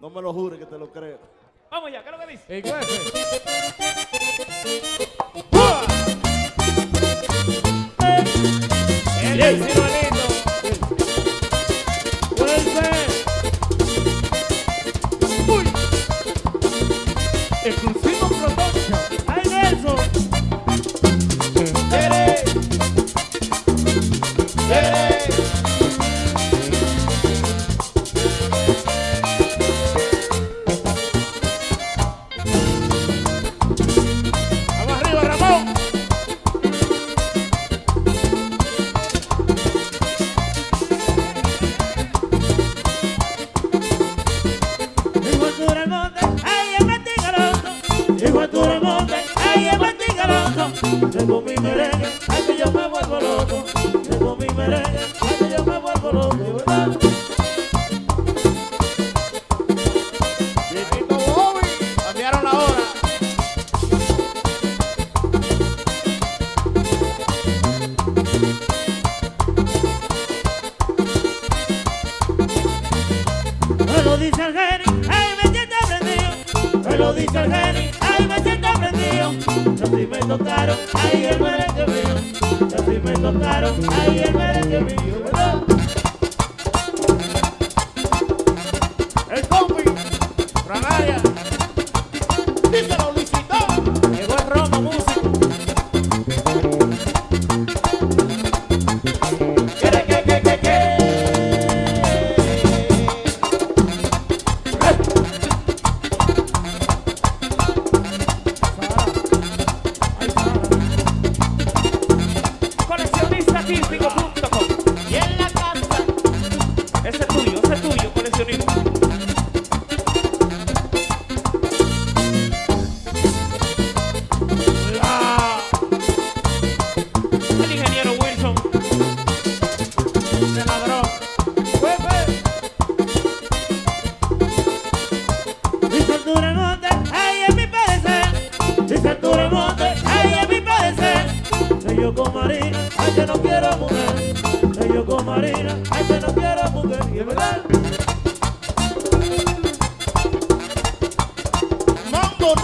No me lo jures que te lo creo. Vamos ya, ¿qué es lo que dice? El jefe. El Tengo mi merengue, ay, que yo me vuelvo loco. Tengo mi merengue, ay, que yo me vuelvo loco, ¿verdad? Me lo dice el genio, ay, me siento prendido. Me lo dice el genio, así me tocaron, ay, el merengue mío. Así me tocaron, ay, el merengue mío, ¿verdad? El compi, Franaria. Yo con Marina, ay, que no quiero mujer. Que yo con Marina, ay, que no quiero mujer. Y es verdad. Mambo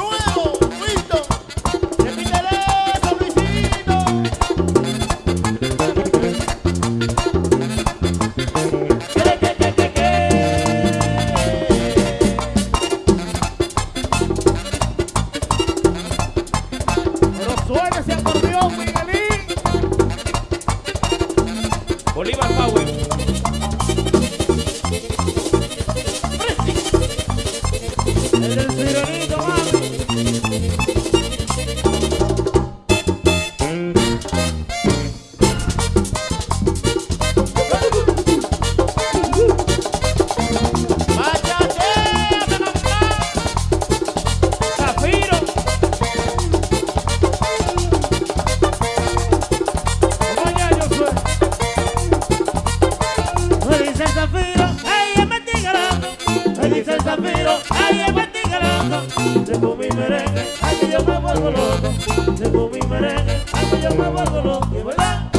Tengo mi merengue, ay, que yo me vuelvo loco. Tengo mi merengue, ay, que yo me vuelvo loco. ¿Y es verdad?